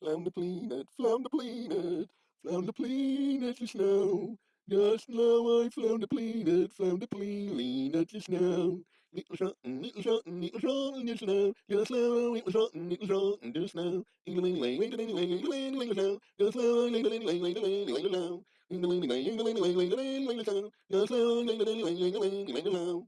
Flounder planet, flounder pleenet, flounder pleenet the snow. Just now I flounder, a flounder, the. Little little little the now, Just now, little shottin', little it the snow. Ling ling ling just now. Just now, ling ling ling ling ling ling just now. Just now. Just now.